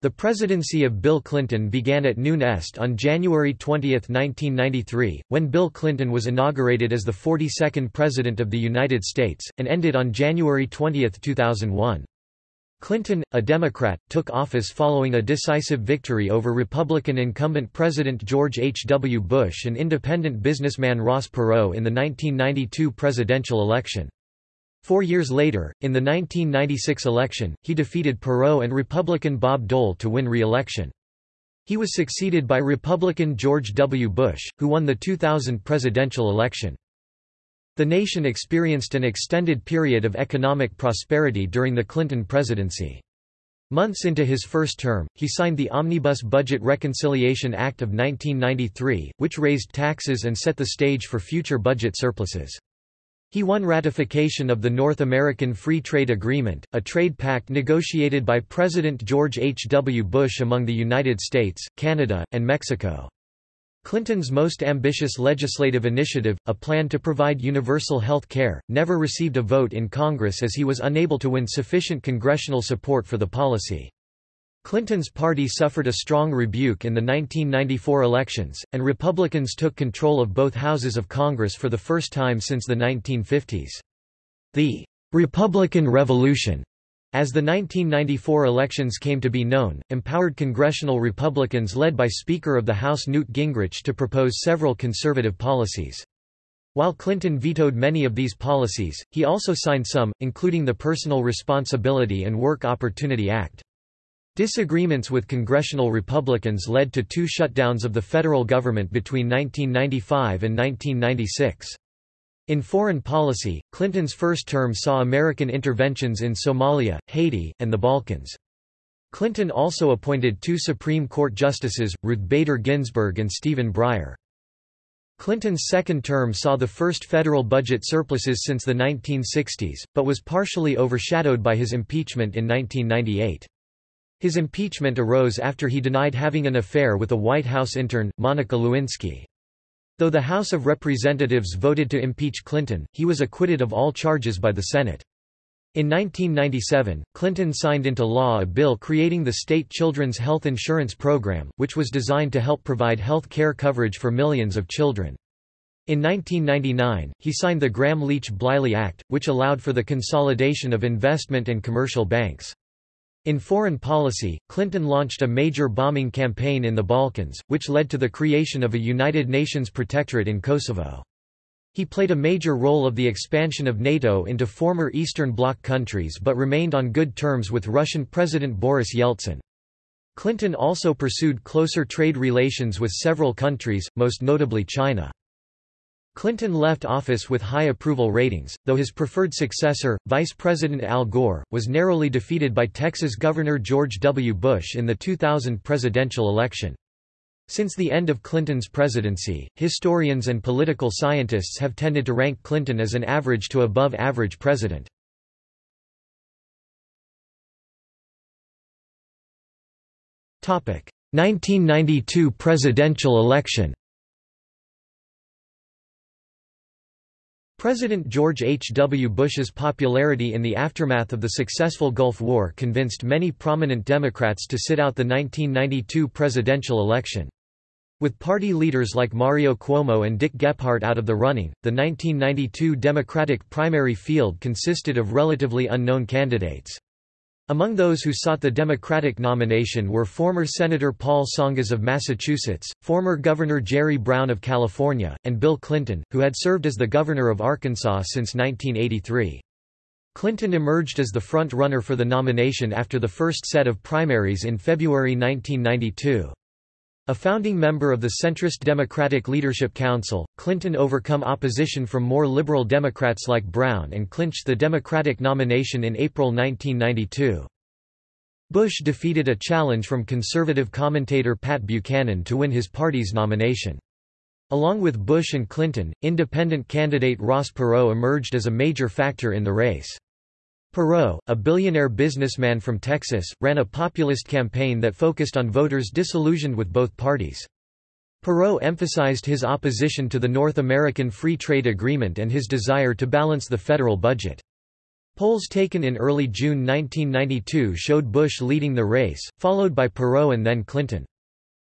The presidency of Bill Clinton began at noon est on January 20, 1993, when Bill Clinton was inaugurated as the 42nd President of the United States, and ended on January 20, 2001. Clinton, a Democrat, took office following a decisive victory over Republican incumbent President George H. W. Bush and independent businessman Ross Perot in the 1992 presidential election. Four years later, in the 1996 election, he defeated Perot and Republican Bob Dole to win re-election. He was succeeded by Republican George W. Bush, who won the 2000 presidential election. The nation experienced an extended period of economic prosperity during the Clinton presidency. Months into his first term, he signed the Omnibus Budget Reconciliation Act of 1993, which raised taxes and set the stage for future budget surpluses. He won ratification of the North American Free Trade Agreement, a trade pact negotiated by President George H. W. Bush among the United States, Canada, and Mexico. Clinton's most ambitious legislative initiative, a plan to provide universal health care, never received a vote in Congress as he was unable to win sufficient congressional support for the policy. Clinton's party suffered a strong rebuke in the 1994 elections, and Republicans took control of both houses of Congress for the first time since the 1950s. The Republican Revolution as the 1994 elections came to be known, empowered congressional Republicans led by Speaker of the House Newt Gingrich to propose several conservative policies. While Clinton vetoed many of these policies, he also signed some, including the Personal Responsibility and Work Opportunity Act. Disagreements with congressional Republicans led to two shutdowns of the federal government between 1995 and 1996. In foreign policy, Clinton's first term saw American interventions in Somalia, Haiti, and the Balkans. Clinton also appointed two Supreme Court justices, Ruth Bader Ginsburg and Stephen Breyer. Clinton's second term saw the first federal budget surpluses since the 1960s, but was partially overshadowed by his impeachment in 1998. His impeachment arose after he denied having an affair with a White House intern, Monica Lewinsky. Though the House of Representatives voted to impeach Clinton, he was acquitted of all charges by the Senate. In 1997, Clinton signed into law a bill creating the State Children's Health Insurance Program, which was designed to help provide health care coverage for millions of children. In 1999, he signed the Gramm-Leach-Bliley Act, which allowed for the consolidation of investment and commercial banks. In foreign policy, Clinton launched a major bombing campaign in the Balkans, which led to the creation of a United Nations protectorate in Kosovo. He played a major role of the expansion of NATO into former Eastern Bloc countries but remained on good terms with Russian President Boris Yeltsin. Clinton also pursued closer trade relations with several countries, most notably China. Clinton left office with high approval ratings, though his preferred successor, Vice President Al Gore, was narrowly defeated by Texas Governor George W. Bush in the 2000 presidential election. Since the end of Clinton's presidency, historians and political scientists have tended to rank Clinton as an average to above average president. Topic: 1992 presidential election. President George H. W. Bush's popularity in the aftermath of the successful Gulf War convinced many prominent Democrats to sit out the 1992 presidential election. With party leaders like Mario Cuomo and Dick Gephardt out of the running, the 1992 Democratic primary field consisted of relatively unknown candidates. Among those who sought the Democratic nomination were former Senator Paul Tsongas of Massachusetts, former Governor Jerry Brown of California, and Bill Clinton, who had served as the governor of Arkansas since 1983. Clinton emerged as the front-runner for the nomination after the first set of primaries in February 1992. A founding member of the centrist Democratic Leadership Council, Clinton overcome opposition from more liberal Democrats like Brown and clinched the Democratic nomination in April 1992. Bush defeated a challenge from conservative commentator Pat Buchanan to win his party's nomination. Along with Bush and Clinton, independent candidate Ross Perot emerged as a major factor in the race. Perot, a billionaire businessman from Texas, ran a populist campaign that focused on voters disillusioned with both parties. Perot emphasized his opposition to the North American Free Trade Agreement and his desire to balance the federal budget. Polls taken in early June 1992 showed Bush leading the race, followed by Perot and then Clinton.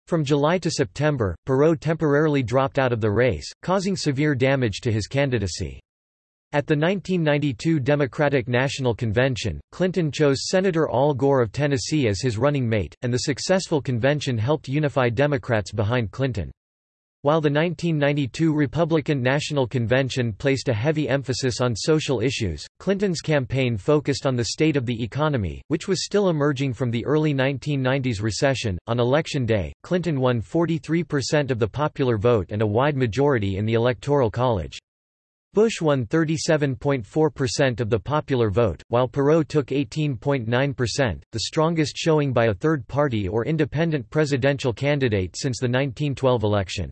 From July to September, Perot temporarily dropped out of the race, causing severe damage to his candidacy. At the 1992 Democratic National Convention, Clinton chose Senator Al Gore of Tennessee as his running mate, and the successful convention helped unify Democrats behind Clinton. While the 1992 Republican National Convention placed a heavy emphasis on social issues, Clinton's campaign focused on the state of the economy, which was still emerging from the early 1990s recession. On election day, Clinton won 43% of the popular vote and a wide majority in the Electoral College. Bush won 37.4% of the popular vote, while Perot took 18.9%, the strongest showing by a third party or independent presidential candidate since the 1912 election.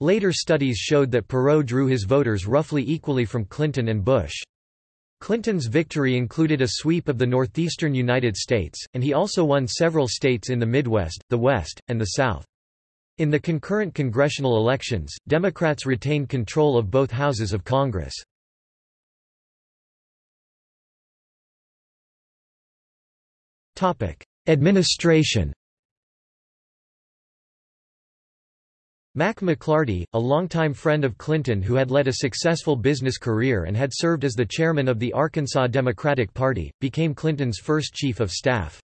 Later studies showed that Perot drew his voters roughly equally from Clinton and Bush. Clinton's victory included a sweep of the northeastern United States, and he also won several states in the Midwest, the West, and the South. In the concurrent congressional elections, Democrats retained control of both houses of Congress. Administration Mack McLarty, a longtime friend of Clinton who had led a successful business career and had served as the chairman of the Arkansas Democratic Party, became Clinton's first chief of staff.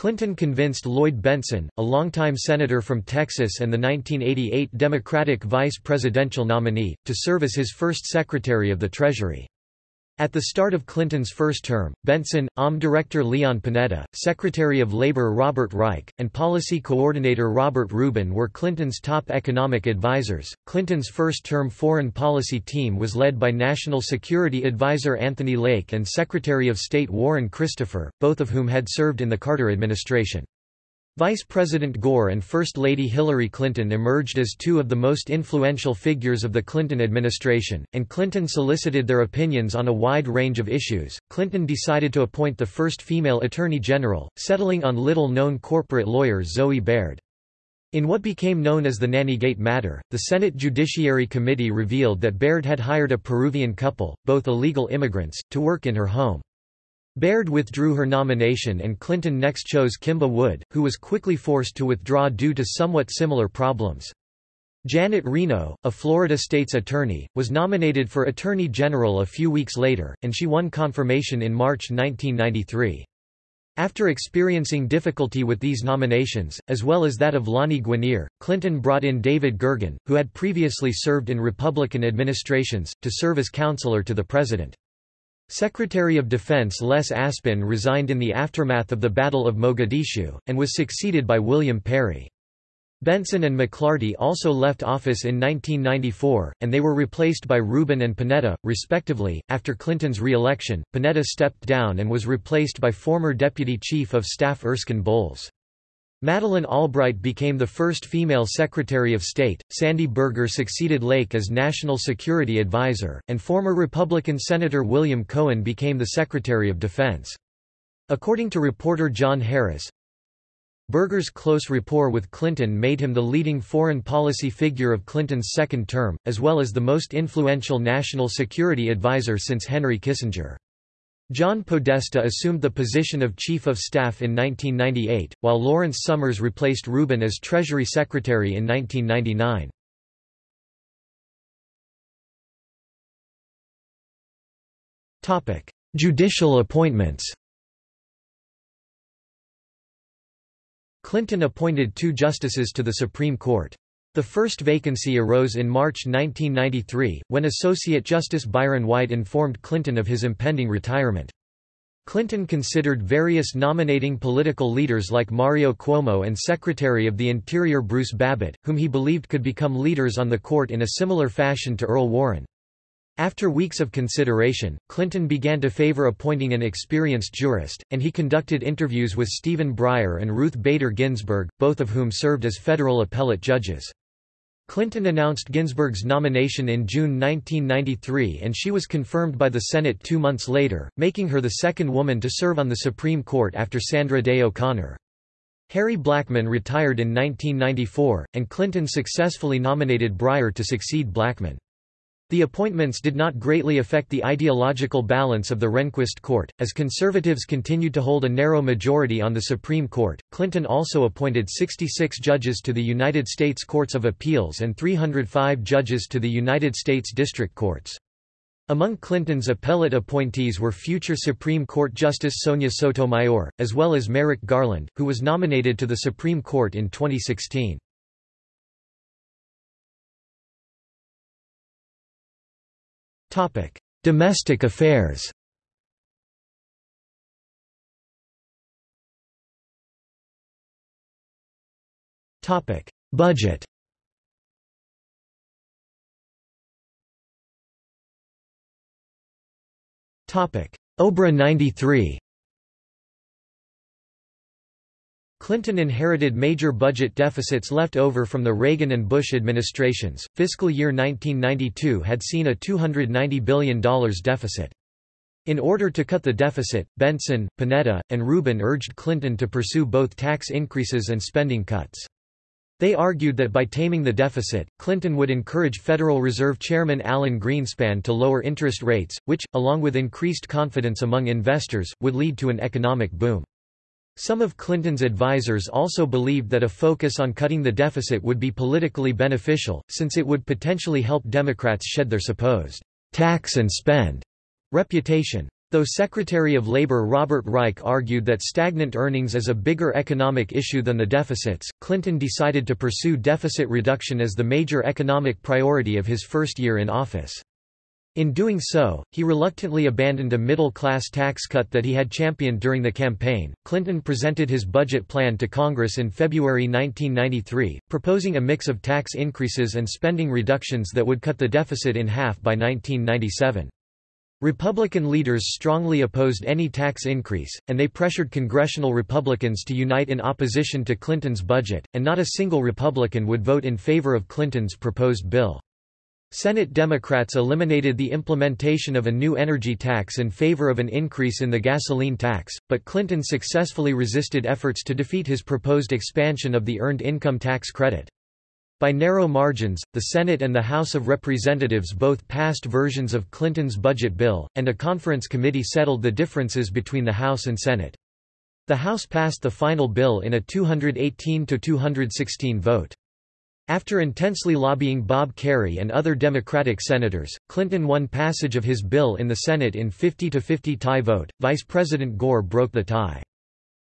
Clinton convinced Lloyd Bentsen, a longtime senator from Texas and the 1988 Democratic vice presidential nominee, to serve as his first Secretary of the Treasury. At the start of Clinton's first term, Bentsen, OMB Director Leon Panetta, Secretary of Labor Robert Reich, and Policy Coordinator Robert Rubin were Clinton's top economic advisers. Clinton's first term foreign policy team was led by National Security Advisor Anthony Lake and Secretary of State Warren Christopher, both of whom had served in the Carter administration. Vice President Gore and First Lady Hillary Clinton emerged as two of the most influential figures of the Clinton administration, and Clinton solicited their opinions on a wide range of issues. Clinton decided to appoint the first female Attorney General, settling on little known corporate lawyer Zoe Baird. In what became known as the Nannygate matter, the Senate Judiciary Committee revealed that Baird had hired a Peruvian couple, both illegal immigrants, to work in her home. Baird withdrew her nomination and Clinton next chose Kimba Wood, who was quickly forced to withdraw due to somewhat similar problems. Janet Reno, a Florida state's attorney, was nominated for Attorney General a few weeks later, and she won confirmation in March 1993. After experiencing difficulty with these nominations, as well as that of Lani Guinier, Clinton brought in David Gergen, who had previously served in Republican administrations, to serve as counselor to the president. Secretary of Defense Les Aspin resigned in the aftermath of the Battle of Mogadishu, and was succeeded by William Perry. Bentsen and McLarty also left office in 1994, and they were replaced by Rubin and Panetta, respectively. After Clinton's re-election, Panetta stepped down and was replaced by former Deputy Chief of Staff Erskine Bowles. Madeleine Albright became the first female Secretary of State, Sandy Berger succeeded Lake as National Security Advisor, and former Republican Senator William Cohen became the Secretary of Defense. According to reporter John Harris, Berger's close rapport with Clinton made him the leading foreign policy figure of Clinton's second term, as well as the most influential national security advisor since Henry Kissinger. John Podesta assumed the position of Chief of Staff in 1998, while Lawrence Summers replaced Rubin as Treasury Secretary in 1999. Judicial appointments Clinton appointed two justices to the Supreme Court. The first vacancy arose in March 1993, when Associate Justice Byron White informed Clinton of his impending retirement. Clinton considered various nominating political leaders like Mario Cuomo and Secretary of the Interior Bruce Babbitt, whom he believed could become leaders on the court in a similar fashion to Earl Warren. After weeks of consideration, Clinton began to favor appointing an experienced jurist, and he conducted interviews with Stephen Breyer and Ruth Bader Ginsburg, both of whom served as federal appellate judges. Clinton announced Ginsburg's nomination in June 1993 and she was confirmed by the Senate two months later, making her the second woman to serve on the Supreme Court after Sandra Day O'Connor. Harry Blackmun retired in 1994, and Clinton successfully nominated Breyer to succeed Blackmun. The appointments did not greatly affect the ideological balance of the Rehnquist court, as conservatives continued to hold a narrow majority on the Supreme Court. Clinton also appointed 66 judges to the United States Courts of Appeals and 305 judges to the United States District Courts. Among Clinton's appellate appointees were future Supreme Court Justice Sonia Sotomayor, as well as Merrick Garland, who was nominated to the Supreme Court in 2016. Domestic affairs. Topic: Budget. Topic: OBRA 93 Clinton inherited major budget deficits left over from the Reagan and Bush administrations. Fiscal year 1992 had seen a $290 billion deficit. In order to cut the deficit, Bentsen, Panetta, and Rubin urged Clinton to pursue both tax increases and spending cuts. They argued that by taming the deficit, Clinton would encourage Federal Reserve Chairman Alan Greenspan to lower interest rates, which, along with increased confidence among investors, would lead to an economic boom. Some of Clinton's advisers also believed that a focus on cutting the deficit would be politically beneficial, since it would potentially help Democrats shed their supposed tax and spend reputation. Though Secretary of Labor Robert Reich argued that stagnant earnings is a bigger economic issue than the deficits, Clinton decided to pursue deficit reduction as the major economic priority of his first year in office. In doing so, he reluctantly abandoned a middle-class tax cut that he had championed during the campaign. Clinton presented his budget plan to Congress in February 1993, proposing a mix of tax increases and spending reductions that would cut the deficit in half by 1997. Republican leaders strongly opposed any tax increase, and they pressured congressional Republicans to unite in opposition to Clinton's budget, and not a single Republican would vote in favor of Clinton's proposed bill. Senate Democrats eliminated the implementation of a new energy tax in favor of an increase in the gasoline tax, but Clinton successfully resisted efforts to defeat his proposed expansion of the Earned Income Tax Credit. By narrow margins, the Senate and the House of Representatives both passed versions of Clinton's budget bill, and a conference committee settled the differences between the House and Senate. The House passed the final bill in a 218–216 vote. After intensely lobbying Bob Kerrey and other Democratic senators, Clinton won passage of his bill in the Senate in 50–50 tie vote. Vice President Gore broke the tie.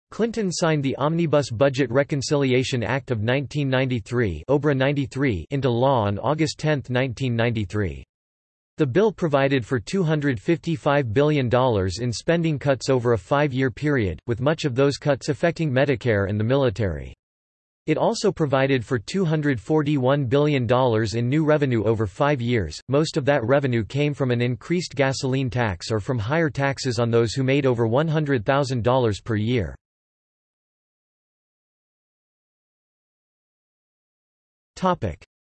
Clinton signed the Omnibus Budget Reconciliation Act of 1993 OBRA 93 into law on August 10, 1993. The bill provided for $255 billion in spending cuts over a five-year period, with much of those cuts affecting Medicare and the military. It also provided for $241 billion in new revenue over five years, most of that revenue came from an increased gasoline tax or from higher taxes on those who made over $100,000 per year.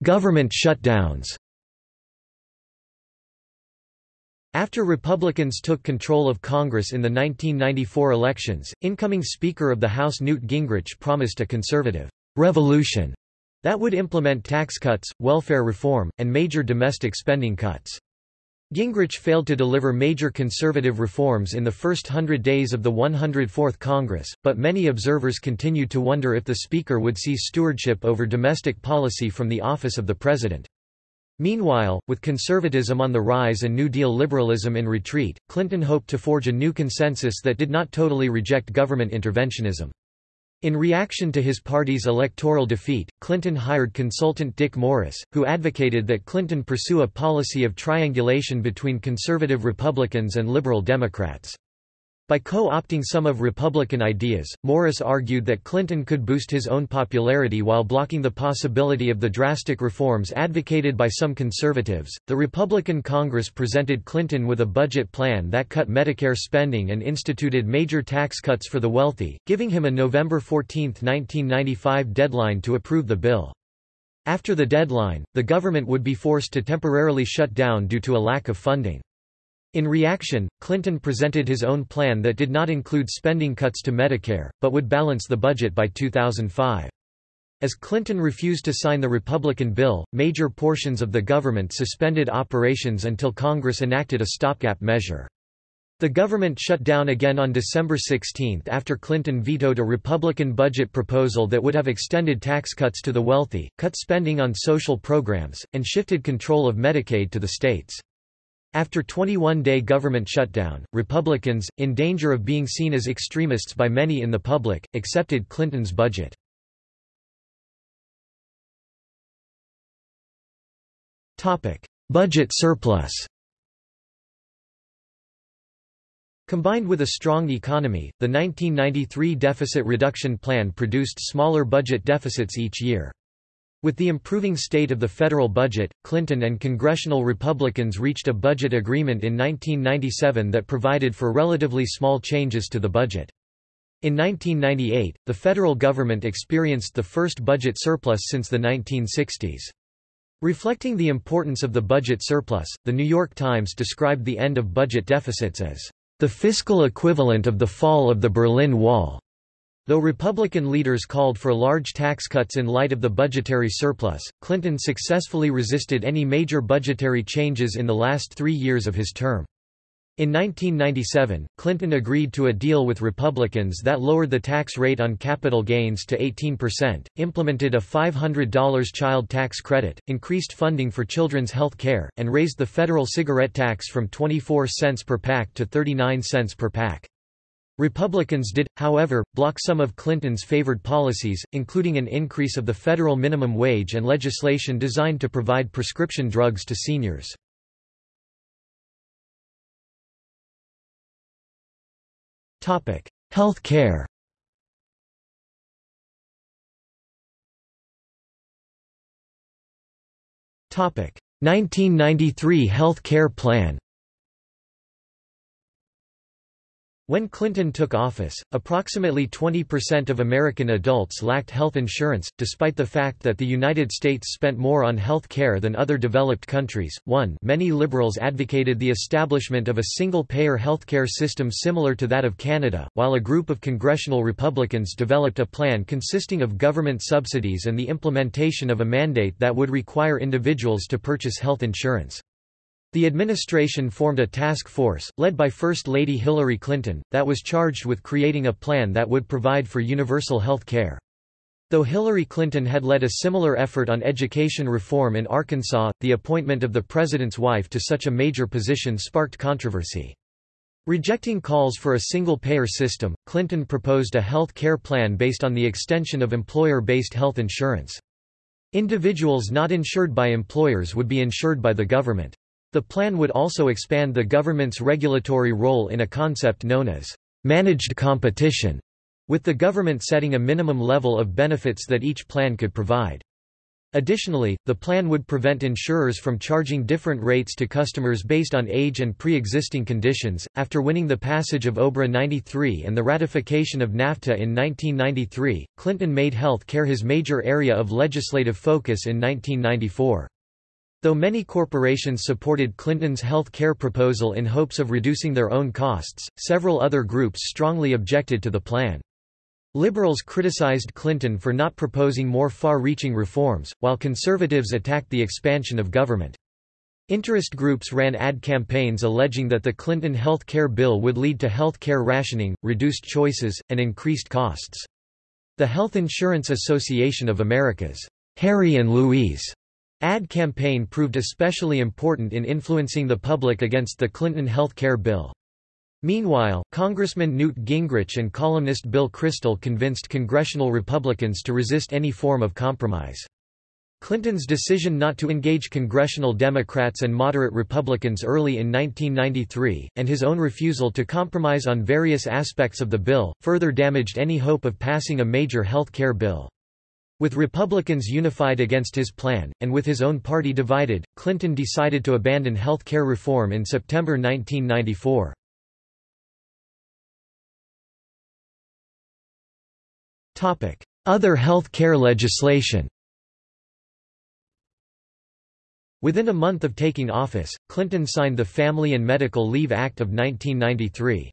Government shutdowns After Republicans took control of Congress in the 1994 elections, incoming Speaker of the House Newt Gingrich promised a conservative revolution that would implement tax cuts, welfare reform, and major domestic spending cuts. Gingrich failed to deliver major conservative reforms in the first hundred days of the 104th Congress, but many observers continued to wonder if the Speaker would seize stewardship over domestic policy from the office of the President. Meanwhile, with conservatism on the rise and New Deal liberalism in retreat, Clinton hoped to forge a new consensus that did not totally reject government interventionism. In reaction to his party's electoral defeat, Clinton hired consultant Dick Morris, who advocated that Clinton pursue a policy of triangulation between conservative Republicans and liberal Democrats. By co-opting some of Republican ideas, Morris argued that Clinton could boost his own popularity while blocking the possibility of the drastic reforms advocated by some conservatives. The Republican Congress presented Clinton with a budget plan that cut Medicare spending and instituted major tax cuts for the wealthy, giving him a November 14, 1995 deadline to approve the bill. After the deadline, the government would be forced to temporarily shut down due to a lack of funding. In reaction, Clinton presented his own plan that did not include spending cuts to Medicare, but would balance the budget by 2005. As Clinton refused to sign the Republican bill, major portions of the government suspended operations until Congress enacted a stopgap measure. The government shut down again on December 16 after Clinton vetoed a Republican budget proposal that would have extended tax cuts to the wealthy, cut spending on social programs, and shifted control of Medicaid to the states. After 21-day government shutdown, Republicans, in danger of being seen as extremists by many in the public, accepted Clinton's budget. budget surplus Combined with a strong economy, the 1993 deficit reduction plan produced smaller budget deficits each year. With the improving state of the federal budget, Clinton and congressional Republicans reached a budget agreement in 1997 that provided for relatively small changes to the budget. In 1998, the federal government experienced the first budget surplus since the 1960s. Reflecting the importance of the budget surplus, The New York Times described the end of budget deficits as the fiscal equivalent of the fall of the Berlin Wall. Though Republican leaders called for large tax cuts in light of the budgetary surplus, Clinton successfully resisted any major budgetary changes in the last three years of his term. In 1997, Clinton agreed to a deal with Republicans that lowered the tax rate on capital gains to 18%, implemented a $500 child tax credit, increased funding for children's health care, and raised the federal cigarette tax from 24 cents per pack to 39 cents per pack. Republicans did, however, block some of Clinton's favored policies, including an increase of the federal minimum wage and legislation designed to provide prescription drugs to seniors. Health care Topic 1993 Health Care Plan When Clinton took office, approximately 20% of American adults lacked health insurance, despite the fact that the United States spent more on health care than other developed countries. 1 Many liberals advocated the establishment of a single-payer healthcare system similar to that of Canada, while a group of congressional Republicans developed a plan consisting of government subsidies and the implementation of a mandate that would require individuals to purchase health insurance. The administration formed a task force, led by First Lady Hillary Clinton, that was charged with creating a plan that would provide for universal health care. Though Hillary Clinton had led a similar effort on education reform in Arkansas, the appointment of the president's wife to such a major position sparked controversy. Rejecting calls for a single-payer system, Clinton proposed a health care plan based on the extension of employer-based health insurance. Individuals not insured by employers would be insured by the government. The plan would also expand the government's regulatory role in a concept known as managed competition, with the government setting a minimum level of benefits that each plan could provide. Additionally, the plan would prevent insurers from charging different rates to customers based on age and pre-existing conditions. After winning the passage of OBRA 93 and the ratification of NAFTA in 1993, Clinton made health care his major area of legislative focus in 1994. Though many corporations supported Clinton's health care proposal in hopes of reducing their own costs, several other groups strongly objected to the plan. Liberals criticized Clinton for not proposing more far-reaching reforms, while conservatives attacked the expansion of government. Interest groups ran ad campaigns alleging that the Clinton health care bill would lead to health care rationing, reduced choices, and increased costs. The Health Insurance Association of America's Harry and Louise Ad campaign proved especially important in influencing the public against the Clinton health care bill. Meanwhile, Congressman Newt Gingrich and columnist Bill Kristol convinced congressional Republicans to resist any form of compromise. Clinton's decision not to engage congressional Democrats and moderate Republicans early in 1993, and his own refusal to compromise on various aspects of the bill, further damaged any hope of passing a major health care bill. With Republicans unified against his plan, and with his own party divided, Clinton decided to abandon health care reform in September 1994. Other health care legislation Within a month of taking office, Clinton signed the Family and Medical Leave Act of 1993.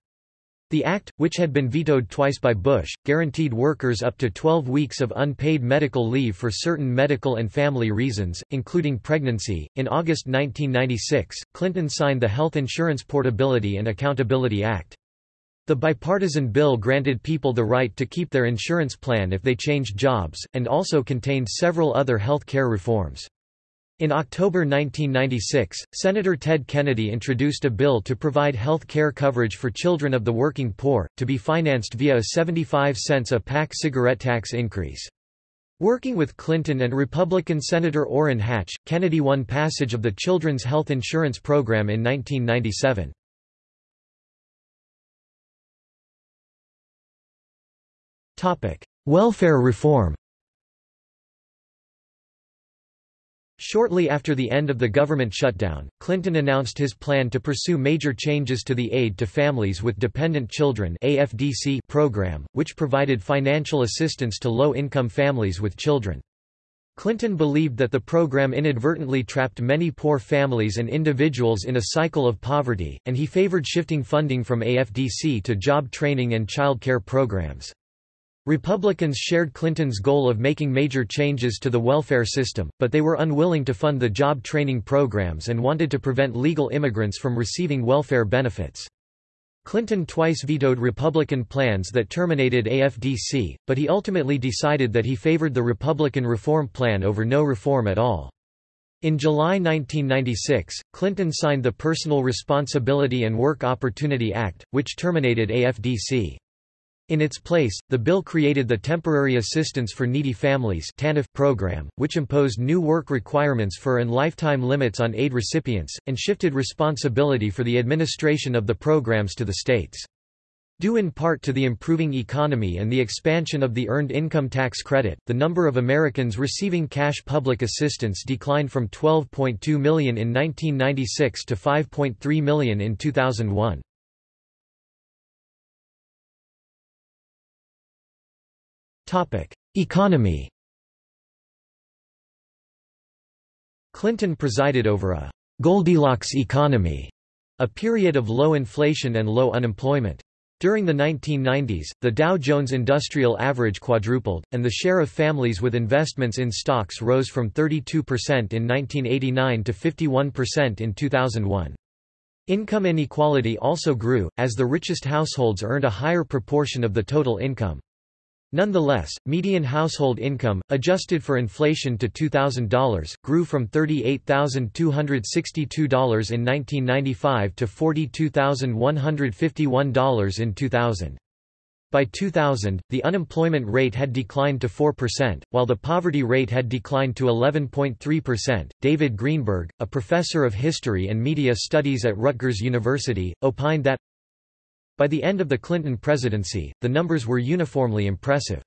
The act, which had been vetoed twice by Bush, guaranteed workers up to 12 weeks of unpaid medical leave for certain medical and family reasons, including pregnancy. In August 1996, Clinton signed the Health Insurance Portability and Accountability Act. The bipartisan bill granted people the right to keep their insurance plan if they changed jobs, and also contained several other health care reforms. In October 1996, Senator Ted Kennedy introduced a bill to provide health care coverage for children of the working poor, to be financed via a 75 cents a pack cigarette tax increase. Working with Clinton and Republican Senator Orrin Hatch, Kennedy won passage of the Children's Health Insurance Program in 1997. Welfare reform Shortly after the end of the government shutdown, Clinton announced his plan to pursue major changes to the Aid to Families with Dependent Children AFDC program, which provided financial assistance to low-income families with children. Clinton believed that the program inadvertently trapped many poor families and individuals in a cycle of poverty, and he favored shifting funding from AFDC to job training and child care programs. Republicans shared Clinton's goal of making major changes to the welfare system, but they were unwilling to fund the job training programs and wanted to prevent legal immigrants from receiving welfare benefits. Clinton twice vetoed Republican plans that terminated AFDC, but he ultimately decided that he favored the Republican reform plan over no reform at all. In July 1996, Clinton signed the Personal Responsibility and Work Opportunity Act, which terminated AFDC. In its place, the bill created the Temporary Assistance for Needy Families program, which imposed new work requirements for and lifetime limits on aid recipients, and shifted responsibility for the administration of the programs to the states. Due in part to the improving economy and the expansion of the Earned Income Tax Credit, the number of Americans receiving cash public assistance declined from 12.2 million in 1996 to 5.3 million in 2001. Economy Clinton presided over a Goldilocks economy, a period of low inflation and low unemployment. During the 1990s, the Dow Jones Industrial Average quadrupled, and the share of families with investments in stocks rose from 32% in 1989 to 51% in 2001. Income inequality also grew, as the richest households earned a higher proportion of the total income. Nonetheless, median household income, adjusted for inflation to $2,000, grew from $38,262 in 1995 to $42,151 in 2000. By 2000, the unemployment rate had declined to 4%, while the poverty rate had declined to 11.3%. David Greenberg, a professor of history and media studies at Rutgers University, opined that by the end of the Clinton presidency, the numbers were uniformly impressive.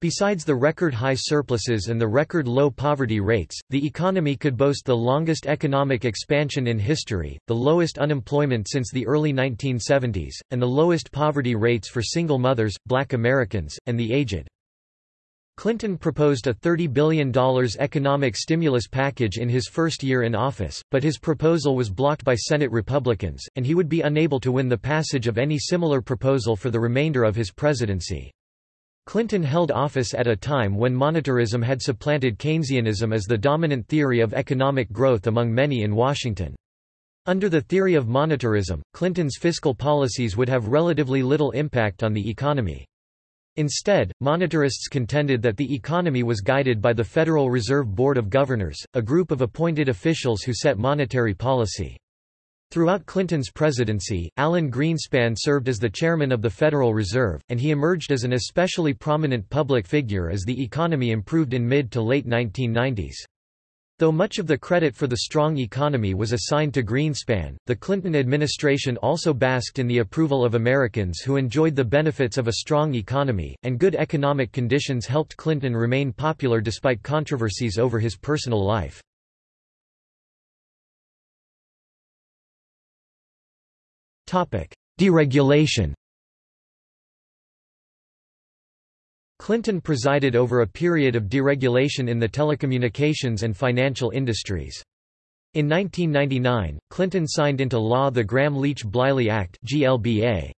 Besides the record-high surpluses and the record-low poverty rates, the economy could boast the longest economic expansion in history, the lowest unemployment since the early 1970s, and the lowest poverty rates for single mothers, black Americans, and the aged. Clinton proposed a $30 billion economic stimulus package in his first year in office, but his proposal was blocked by Senate Republicans, and he would be unable to win the passage of any similar proposal for the remainder of his presidency. Clinton held office at a time when monetarism had supplanted Keynesianism as the dominant theory of economic growth among many in Washington. Under the theory of monetarism, Clinton's fiscal policies would have relatively little impact on the economy. Instead, monetarists contended that the economy was guided by the Federal Reserve Board of Governors, a group of appointed officials who set monetary policy. Throughout Clinton's presidency, Alan Greenspan served as the chairman of the Federal Reserve, and he emerged as an especially prominent public figure as the economy improved in mid to late 1990s. Though much of the credit for the strong economy was assigned to Greenspan, the Clinton administration also basked in the approval of Americans who enjoyed the benefits of a strong economy, and good economic conditions helped Clinton remain popular despite controversies over his personal life. Deregulation Clinton presided over a period of deregulation in the telecommunications and financial industries. In 1999, Clinton signed into law the Gramm-Leach-Bliley Act GLBA.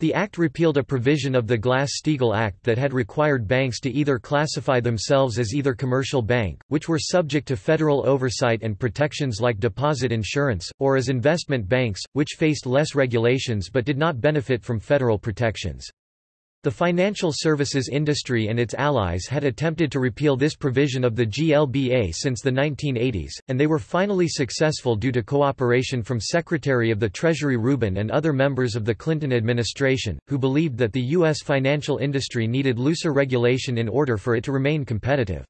The act repealed a provision of the Glass-Steagall Act that had required banks to either classify themselves as either commercial bank, which were subject to federal oversight and protections like deposit insurance, or as investment banks, which faced less regulations but did not benefit from federal protections. The financial services industry and its allies had attempted to repeal this provision of the GLBA since the 1980s, and they were finally successful due to cooperation from Secretary of the Treasury Rubin and other members of the Clinton administration, who believed that the U.S. financial industry needed looser regulation in order for it to remain competitive.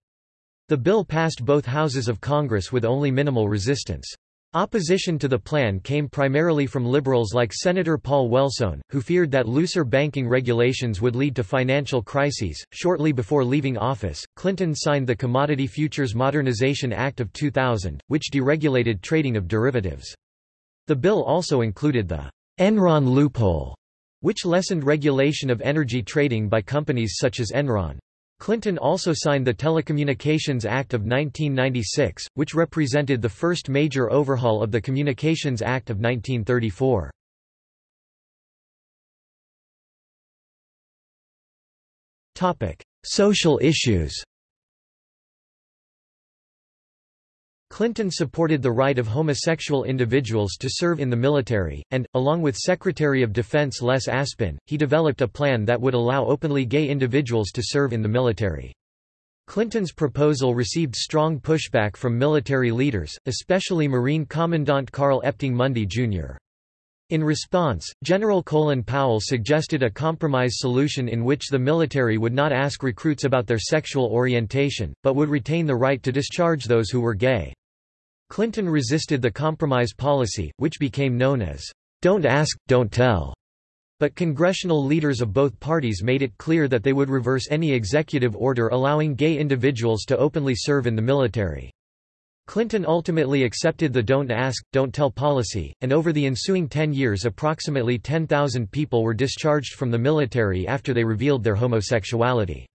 The bill passed both houses of Congress with only minimal resistance. Opposition to the plan came primarily from liberals like Senator Paul Wellstone, who feared that looser banking regulations would lead to financial crises. Shortly before leaving office, Clinton signed the Commodity Futures Modernization Act of 2000, which deregulated trading of derivatives. The bill also included the Enron loophole, which lessened regulation of energy trading by companies such as Enron. Clinton also signed the Telecommunications Act of 1996, which represented the first major overhaul of the Communications Act of 1934. Social issues Clinton supported the right of homosexual individuals to serve in the military, and, along with Secretary of Defense Les Aspin, he developed a plan that would allow openly gay individuals to serve in the military. Clinton's proposal received strong pushback from military leaders, especially Marine Commandant Carl Epting Mundy, Jr. In response, General Colin Powell suggested a compromise solution in which the military would not ask recruits about their sexual orientation, but would retain the right to discharge those who were gay. Clinton resisted the compromise policy, which became known as, "'Don't ask, don't tell' but congressional leaders of both parties made it clear that they would reverse any executive order allowing gay individuals to openly serve in the military. Clinton ultimately accepted the Don't Ask, Don't Tell policy, and over the ensuing 10 years approximately 10,000 people were discharged from the military after they revealed their homosexuality.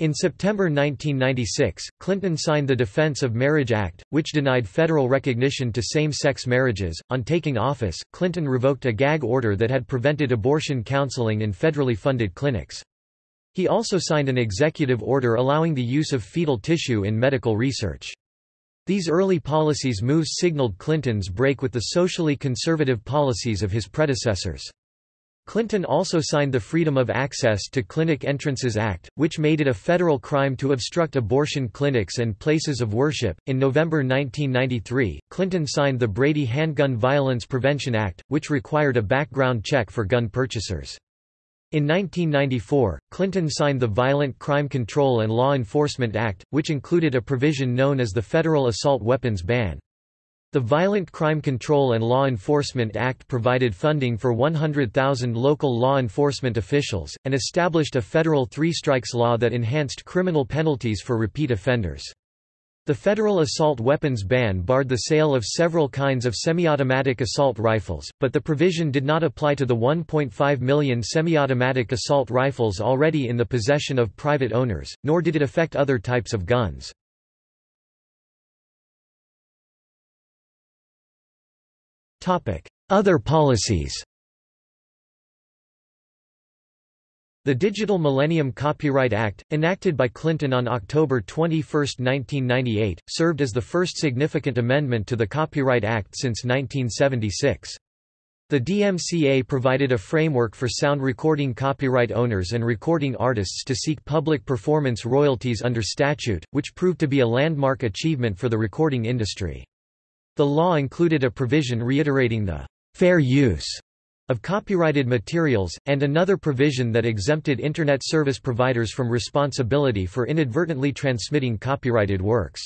In September 1996, Clinton signed the Defense of Marriage Act, which denied federal recognition to same-sex marriages. On taking office, Clinton revoked a gag order that had prevented abortion counseling in federally funded clinics. He also signed an executive order allowing the use of fetal tissue in medical research. These early policies moves signaled Clinton's break with the socially conservative policies of his predecessors. Clinton also signed the Freedom of Access to Clinic Entrances Act, which made it a federal crime to obstruct abortion clinics and places of worship. In November 1993, Clinton signed the Brady Handgun Violence Prevention Act, which required a background check for gun purchasers. In 1994, Clinton signed the Violent Crime Control and Law Enforcement Act, which included a provision known as the Federal Assault Weapons Ban. The Violent Crime Control and Law Enforcement Act provided funding for 100,000 local law enforcement officials, and established a federal three-strikes law that enhanced criminal penalties for repeat offenders. The federal assault weapons ban barred the sale of several kinds of semi-automatic assault rifles, but the provision did not apply to the 1.5 million semi-automatic assault rifles already in the possession of private owners, nor did it affect other types of guns. Other policies The Digital Millennium Copyright Act, enacted by Clinton on October 21, 1998, served as the first significant amendment to the Copyright Act since 1976. The DMCA provided a framework for sound recording copyright owners and recording artists to seek public performance royalties under statute, which proved to be a landmark achievement for the recording industry. The law included a provision reiterating the fair use of copyrighted materials, and another provision that exempted Internet service providers from responsibility for inadvertently transmitting copyrighted works.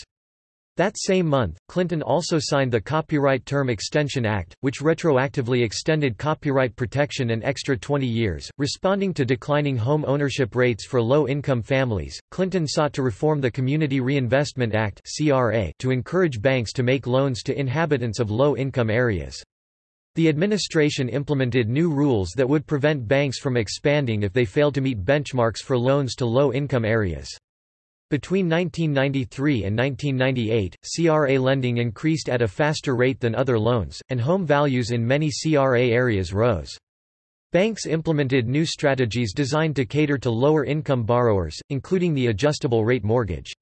That same month, Clinton also signed the Copyright Term Extension Act, which retroactively extended copyright protection an extra 20 years. Responding to declining home ownership rates for low income families, Clinton sought to reform the Community Reinvestment Act to encourage banks to make loans to inhabitants of low income areas. The administration implemented new rules that would prevent banks from expanding if they failed to meet benchmarks for loans to low income areas. Between 1993 and 1998, CRA lending increased at a faster rate than other loans, and home values in many CRA areas rose. Banks implemented new strategies designed to cater to lower-income borrowers, including the adjustable rate mortgage.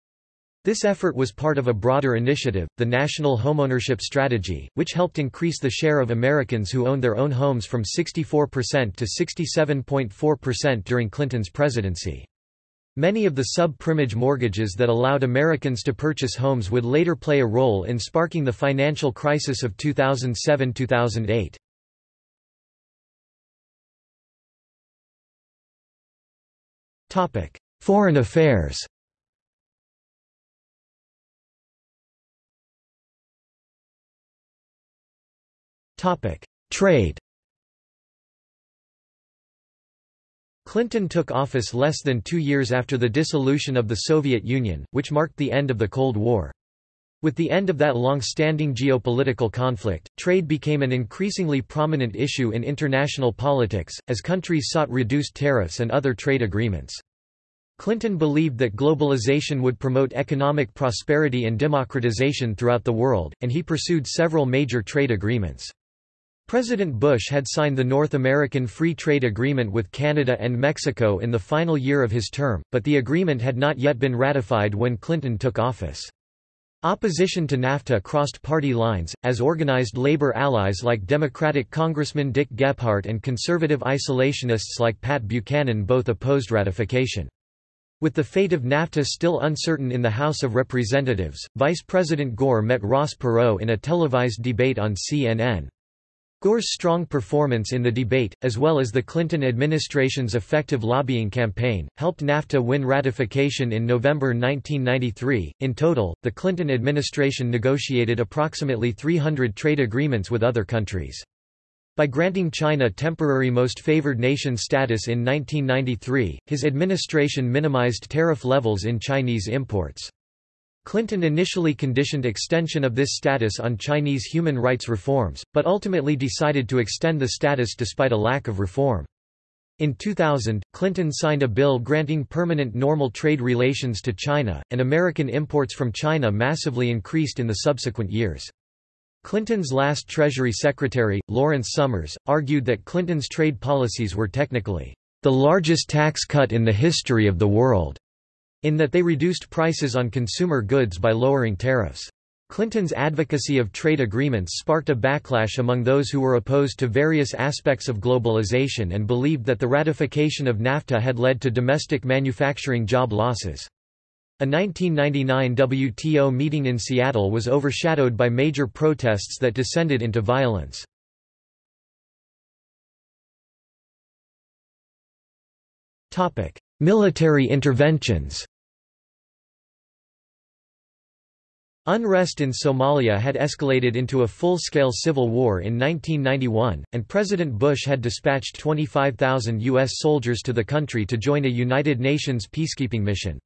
This effort was part of a broader initiative, the National Homeownership Strategy, which helped increase the share of Americans who owned their own homes from 64% to 67.4% during Clinton's presidency. Many of the sub-primage mortgages that allowed Americans to purchase homes would later play a role in sparking the financial crisis of 2007–2008. Foreign affairs Trade Clinton took office less than two years after the dissolution of the Soviet Union, which marked the end of the Cold War. With the end of that long-standing geopolitical conflict, trade became an increasingly prominent issue in international politics, as countries sought reduced tariffs and other trade agreements. Clinton believed that globalization would promote economic prosperity and democratization throughout the world, and he pursued several major trade agreements. President Bush had signed the North American Free Trade Agreement with Canada and Mexico in the final year of his term, but the agreement had not yet been ratified when Clinton took office. Opposition to NAFTA crossed party lines, as organized labor allies like Democratic Congressman Dick Gephardt and conservative isolationists like Pat Buchanan both opposed ratification. With the fate of NAFTA still uncertain in the House of Representatives, Vice President Gore met Ross Perot in a televised debate on CNN. Gore's strong performance in the debate, as well as the Clinton administration's effective lobbying campaign, helped NAFTA win ratification in November 1993. In total, the Clinton administration negotiated approximately 300 trade agreements with other countries. By granting China temporary most favored nation status in 1993, his administration minimized tariff levels in Chinese imports. Clinton initially conditioned extension of this status on Chinese human rights reforms, but ultimately decided to extend the status despite a lack of reform. In 2000, Clinton signed a bill granting permanent normal trade relations to China, and American imports from China massively increased in the subsequent years. Clinton's last Treasury Secretary, Lawrence Summers, argued that Clinton's trade policies were technically the largest tax cut in the history of the world in that they reduced prices on consumer goods by lowering tariffs. Clinton's advocacy of trade agreements sparked a backlash among those who were opposed to various aspects of globalization and believed that the ratification of NAFTA had led to domestic manufacturing job losses. A 1999 WTO meeting in Seattle was overshadowed by major protests that descended into violence. Military interventions Unrest in Somalia had escalated into a full-scale civil war in 1991, and President Bush had dispatched 25,000 U.S. soldiers to the country to join a United Nations peacekeeping mission.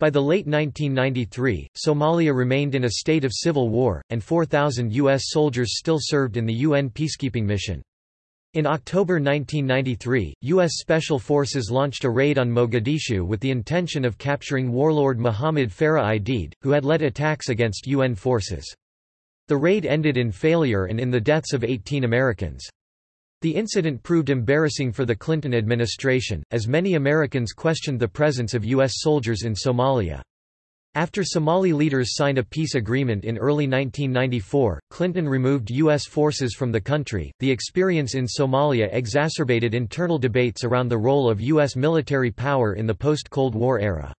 By the late 1993, Somalia remained in a state of civil war, and 4,000 U.S. soldiers still served in the UN peacekeeping mission. In October 1993, U.S. Special Forces launched a raid on Mogadishu with the intention of capturing warlord Mohammed Farah Aidid, who had led attacks against UN forces. The raid ended in failure and in the deaths of 18 Americans. The incident proved embarrassing for the Clinton administration, as many Americans questioned the presence of U.S. soldiers in Somalia. After Somali leaders signed a peace agreement in early 1994, Clinton removed U.S. forces from the country. The experience in Somalia exacerbated internal debates around the role of U.S. military power in the post Cold War era.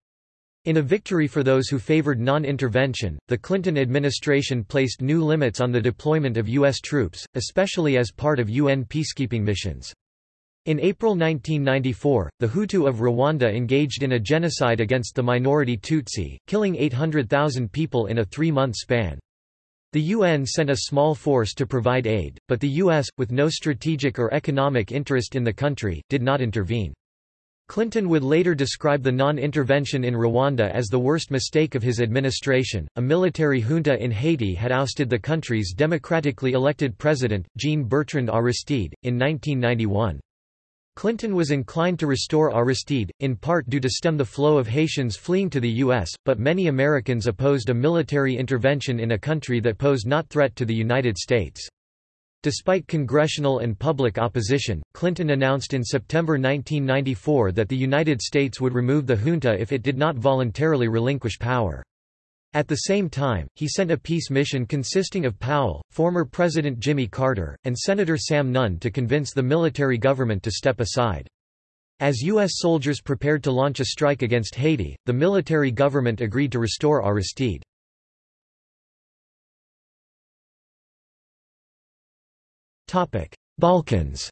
In a victory for those who favored non-intervention, the Clinton administration placed new limits on the deployment of U.S. troops, especially as part of UN peacekeeping missions. In April 1994, the Hutu of Rwanda engaged in a genocide against the minority Tutsi, killing 800,000 people in a three-month span. The UN sent a small force to provide aid, but the US, with no strategic or economic interest in the country, did not intervene. Clinton would later describe the non-intervention in Rwanda as the worst mistake of his administration. A military junta in Haiti had ousted the country's democratically elected president, Jean-Bertrand Aristide, in 1991. Clinton was inclined to restore Aristide, in part due to stem the flow of Haitians fleeing to the U.S., but many Americans opposed a military intervention in a country that posed not threat to the United States. Despite congressional and public opposition, Clinton announced in September 1994 that the United States would remove the junta if it did not voluntarily relinquish power. At the same time, he sent a peace mission consisting of Powell, former President Jimmy Carter, and Senator Sam Nunn to convince the military government to step aside. As U.S. soldiers prepared to launch a strike against Haiti, the military government agreed to restore Aristide. Balkans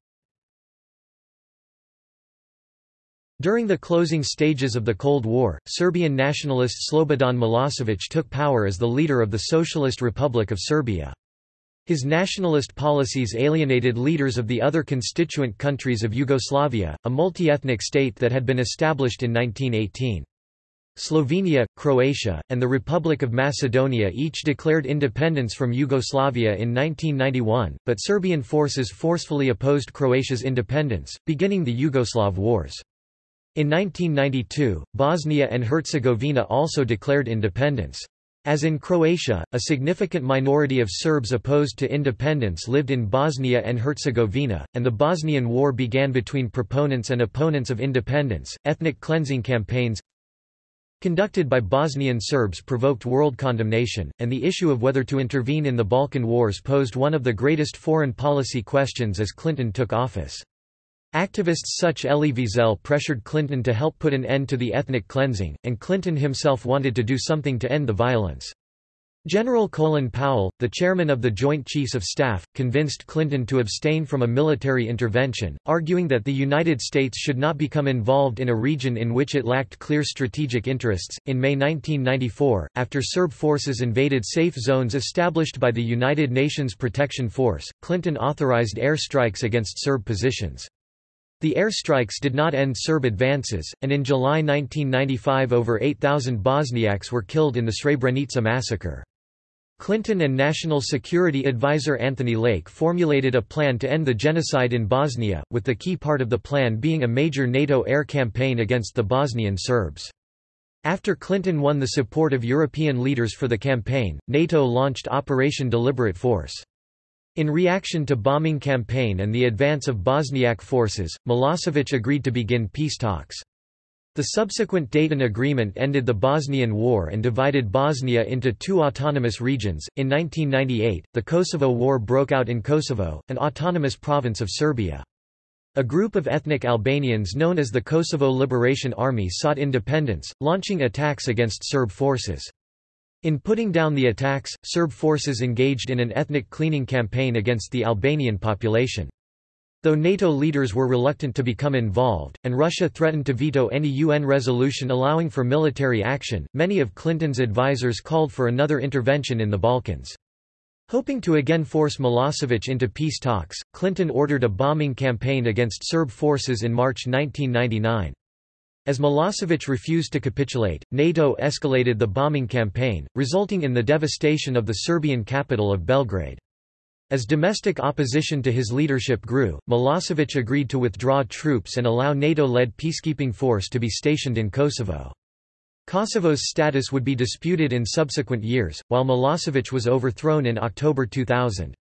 During the closing stages of the Cold War, Serbian nationalist Slobodan Milosevic took power as the leader of the Socialist Republic of Serbia. His nationalist policies alienated leaders of the other constituent countries of Yugoslavia, a multi-ethnic state that had been established in 1918. Slovenia, Croatia, and the Republic of Macedonia each declared independence from Yugoslavia in 1991, but Serbian forces forcefully opposed Croatia's independence, beginning the Yugoslav Wars. In 1992, Bosnia and Herzegovina also declared independence. As in Croatia, a significant minority of Serbs opposed to independence lived in Bosnia and Herzegovina, and the Bosnian War began between proponents and opponents of independence. Ethnic cleansing campaigns conducted by Bosnian Serbs provoked world condemnation, and the issue of whether to intervene in the Balkan Wars posed one of the greatest foreign policy questions as Clinton took office. Activists such as Elie Wiesel pressured Clinton to help put an end to the ethnic cleansing, and Clinton himself wanted to do something to end the violence. General Colin Powell, the chairman of the Joint Chiefs of Staff, convinced Clinton to abstain from a military intervention, arguing that the United States should not become involved in a region in which it lacked clear strategic interests. In May 1994, after Serb forces invaded safe zones established by the United Nations Protection Force, Clinton authorized air strikes against Serb positions. The air strikes did not end Serb advances, and in July 1995 over 8,000 Bosniaks were killed in the Srebrenica massacre. Clinton and National Security Advisor Anthony Lake formulated a plan to end the genocide in Bosnia, with the key part of the plan being a major NATO air campaign against the Bosnian Serbs. After Clinton won the support of European leaders for the campaign, NATO launched Operation Deliberate Force. In reaction to bombing campaign and the advance of Bosniak forces, Milosevic agreed to begin peace talks. The subsequent Dayton Agreement ended the Bosnian War and divided Bosnia into two autonomous regions. In 1998, the Kosovo War broke out in Kosovo, an autonomous province of Serbia. A group of ethnic Albanians known as the Kosovo Liberation Army sought independence, launching attacks against Serb forces. In putting down the attacks, Serb forces engaged in an ethnic cleaning campaign against the Albanian population. Though NATO leaders were reluctant to become involved, and Russia threatened to veto any UN resolution allowing for military action, many of Clinton's advisers called for another intervention in the Balkans. Hoping to again force Milosevic into peace talks, Clinton ordered a bombing campaign against Serb forces in March 1999. As Milosevic refused to capitulate, NATO escalated the bombing campaign, resulting in the devastation of the Serbian capital of Belgrade. As domestic opposition to his leadership grew, Milosevic agreed to withdraw troops and allow NATO-led peacekeeping force to be stationed in Kosovo. Kosovo's status would be disputed in subsequent years, while Milosevic was overthrown in October 2000.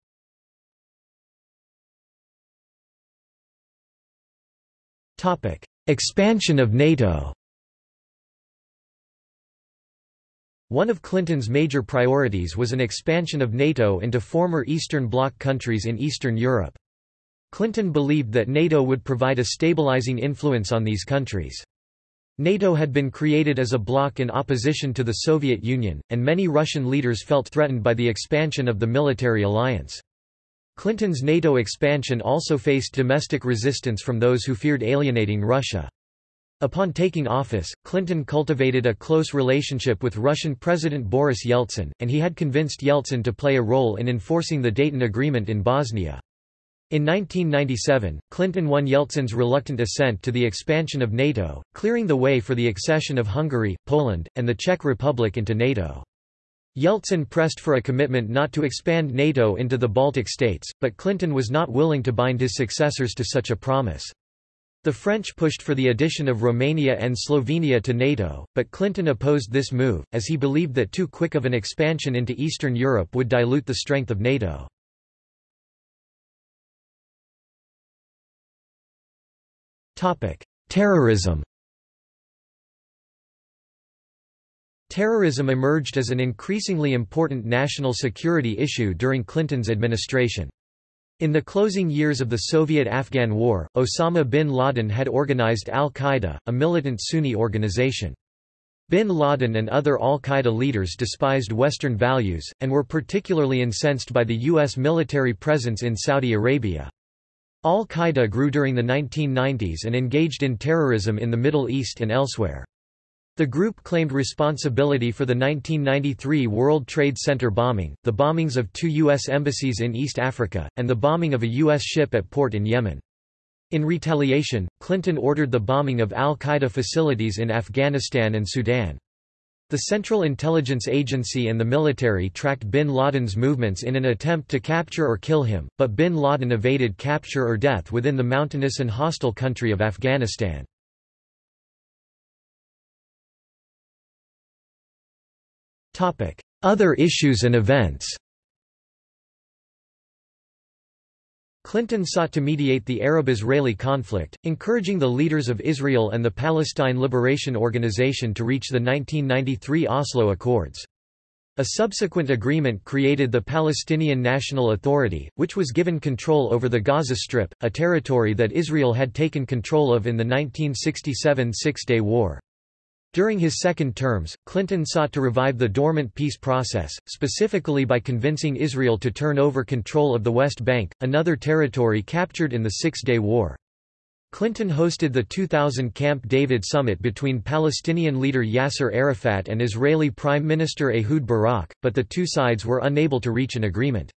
Expansion of NATO One of Clinton's major priorities was an expansion of NATO into former Eastern Bloc countries in Eastern Europe. Clinton believed that NATO would provide a stabilizing influence on these countries. NATO had been created as a bloc in opposition to the Soviet Union, and many Russian leaders felt threatened by the expansion of the military alliance. Clinton's NATO expansion also faced domestic resistance from those who feared alienating Russia. Upon taking office, Clinton cultivated a close relationship with Russian President Boris Yeltsin, and he had convinced Yeltsin to play a role in enforcing the Dayton Agreement in Bosnia. In 1997, Clinton won Yeltsin's reluctant assent to the expansion of NATO, clearing the way for the accession of Hungary, Poland, and the Czech Republic into NATO. Yeltsin pressed for a commitment not to expand NATO into the Baltic states, but Clinton was not willing to bind his successors to such a promise. The French pushed for the addition of Romania and Slovenia to NATO, but Clinton opposed this move, as he believed that too quick of an expansion into Eastern Europe would dilute the strength of NATO. Terrorism Terrorism emerged as an increasingly important national security issue during Clinton's administration. In the closing years of the Soviet-Afghan War, Osama bin Laden had organized al-Qaeda, a militant Sunni organization. Bin Laden and other al-Qaeda leaders despised Western values, and were particularly incensed by the U.S. military presence in Saudi Arabia. Al-Qaeda grew during the 1990s and engaged in terrorism in the Middle East and elsewhere. The group claimed responsibility for the 1993 World Trade Center bombing, the bombings of two U.S. embassies in East Africa, and the bombing of a U.S. ship at port in Yemen. In retaliation, Clinton ordered the bombing of al-Qaeda facilities in Afghanistan and Sudan. The Central Intelligence Agency and the military tracked bin Laden's movements in an attempt to capture or kill him, but bin Laden evaded capture or death within the mountainous and hostile country of Afghanistan. Other issues and events Clinton sought to mediate the Arab-Israeli conflict, encouraging the leaders of Israel and the Palestine Liberation Organization to reach the 1993 Oslo Accords. A subsequent agreement created the Palestinian National Authority, which was given control over the Gaza Strip, a territory that Israel had taken control of in the 1967 Six-Day War. During his second terms, Clinton sought to revive the dormant peace process, specifically by convincing Israel to turn over control of the West Bank, another territory captured in the Six-Day War. Clinton hosted the 2000 Camp David summit between Palestinian leader Yasser Arafat and Israeli Prime Minister Ehud Barak, but the two sides were unable to reach an agreement.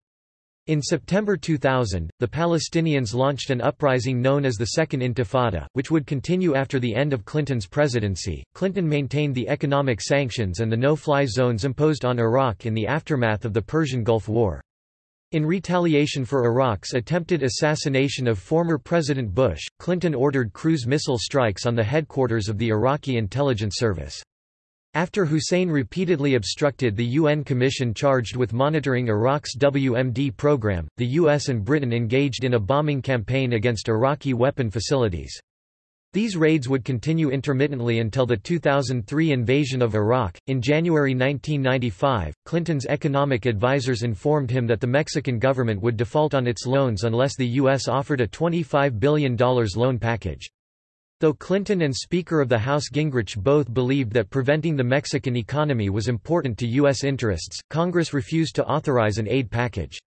In September 2000, the Palestinians launched an uprising known as the Second Intifada, which would continue after the end of Clinton's presidency. Clinton maintained the economic sanctions and the no fly zones imposed on Iraq in the aftermath of the Persian Gulf War. In retaliation for Iraq's attempted assassination of former President Bush, Clinton ordered cruise missile strikes on the headquarters of the Iraqi intelligence service. After Hussein repeatedly obstructed the UN commission charged with monitoring Iraq's WMD program, the US and Britain engaged in a bombing campaign against Iraqi weapon facilities. These raids would continue intermittently until the 2003 invasion of Iraq. In January 1995, Clinton's economic advisers informed him that the Mexican government would default on its loans unless the U.S. offered a $25 billion loan package. Though Clinton and Speaker of the House Gingrich both believed that preventing the Mexican economy was important to U.S. interests, Congress refused to authorize an aid package.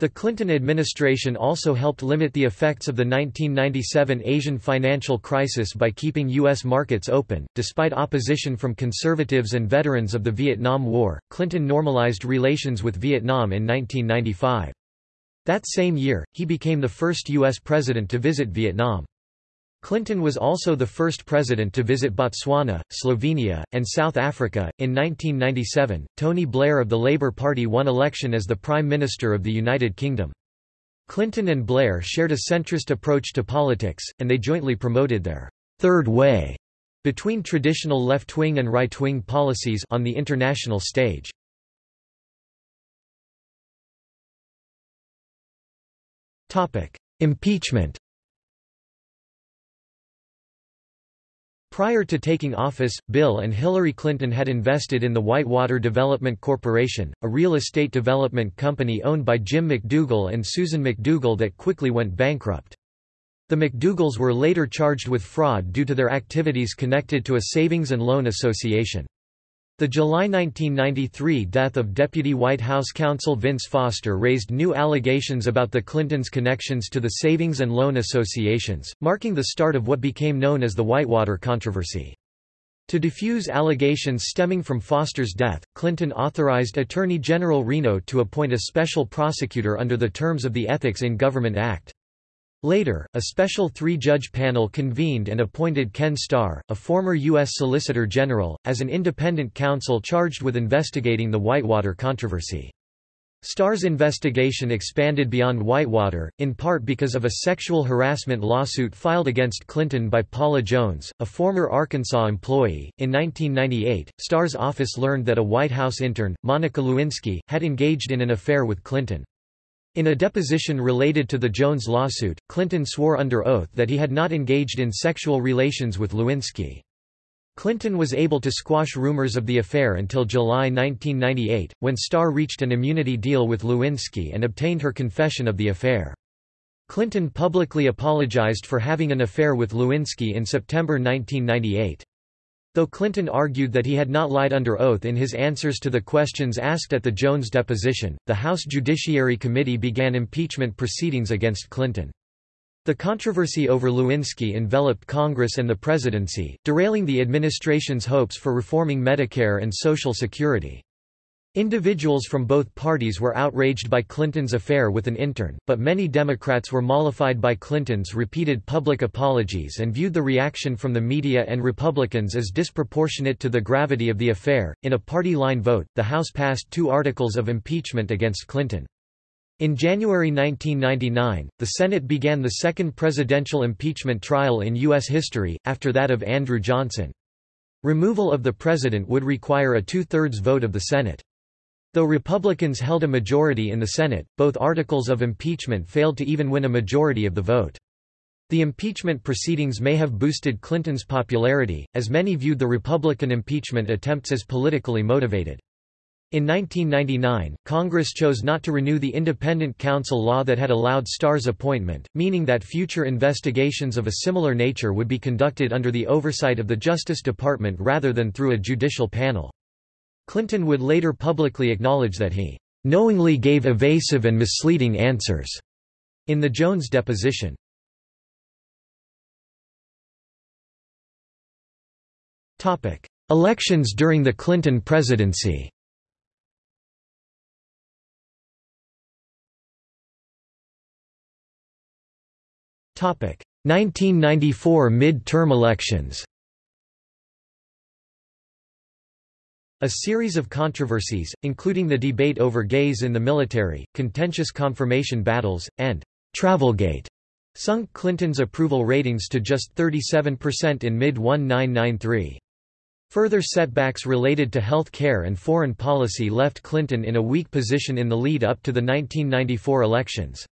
The Clinton administration also helped limit the effects of the 1997 Asian financial crisis by keeping U.S. markets open. Despite opposition from conservatives and veterans of the Vietnam War, Clinton normalized relations with Vietnam in 1995. That same year, he became the first U.S. president to visit Vietnam. Clinton was also the first president to visit Botswana, Slovenia, and South Africa. In 1997, Tony Blair of the Labour Party won election as the Prime Minister of the United Kingdom. Clinton and Blair shared a centrist approach to politics, and they jointly promoted their third way between traditional left-wing and right-wing policies on the international stage. Impeachment Prior to taking office, Bill and Hillary Clinton had invested in the Whitewater Development Corporation, a real estate development company owned by Jim McDougal and Susan McDougal that quickly went bankrupt. The McDougals were later charged with fraud due to their activities connected to a savings and loan association. The July 1993 death of Deputy White House counsel Vince Foster raised new allegations about the Clintons' connections to the savings and loan associations, marking the start of what became known as the Whitewater controversy. To defuse allegations stemming from Foster's death, Clinton authorized Attorney General Reno to appoint a special prosecutor under the terms of the Ethics in Government Act. Later, a special three-judge panel convened and appointed Ken Starr, a former U.S. Solicitor General, as an independent counsel charged with investigating the Whitewater controversy. Starr's investigation expanded beyond Whitewater, in part because of a sexual harassment lawsuit filed against Clinton by Paula Jones, a former Arkansas employee. In 1998, Starr's office learned that a White House intern, Monica Lewinsky, had engaged in an affair with Clinton. In a deposition related to the Jones lawsuit, Clinton swore under oath that he had not engaged in sexual relations with Lewinsky. Clinton was able to squash rumors of the affair until July 1998, when Starr reached an immunity deal with Lewinsky and obtained her confession of the affair. Clinton publicly apologized for having an affair with Lewinsky in September 1998. Though Clinton argued that he had not lied under oath in his answers to the questions asked at the Jones deposition, the House Judiciary Committee began impeachment proceedings against Clinton. The controversy over Lewinsky enveloped Congress and the presidency, derailing the administration's hopes for reforming Medicare and Social Security. Individuals from both parties were outraged by Clinton's affair with an intern, but many Democrats were mollified by Clinton's repeated public apologies and viewed the reaction from the media and Republicans as disproportionate to the gravity of the affair. In a party line vote, the House passed two articles of impeachment against Clinton. In January 1999, the Senate began the second presidential impeachment trial in U.S. history, after that of Andrew Johnson. Removal of the president would require a two-thirds vote of the Senate. Though Republicans held a majority in the Senate, both articles of impeachment failed to even win a majority of the vote. The impeachment proceedings may have boosted Clinton's popularity, as many viewed the Republican impeachment attempts as politically motivated. In 1999, Congress chose not to renew the independent counsel law that had allowed Starr's appointment, meaning that future investigations of a similar nature would be conducted under the oversight of the Justice Department rather than through a judicial panel. Clinton would later publicly acknowledge that he knowingly gave evasive and misleading answers in the Jones deposition. Topic: Elections during the Clinton presidency Topic: 1994 mid-term elections. A series of controversies, including the debate over gays in the military, contentious confirmation battles, and Travelgate, sunk Clinton's approval ratings to just 37% in mid-1993. Further setbacks related to health care and foreign policy left Clinton in a weak position in the lead-up to the 1994 elections.